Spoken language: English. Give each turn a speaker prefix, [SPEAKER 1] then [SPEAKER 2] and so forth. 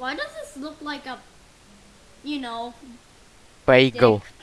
[SPEAKER 1] Why does this look like a, you know,
[SPEAKER 2] Bagel.
[SPEAKER 1] dick?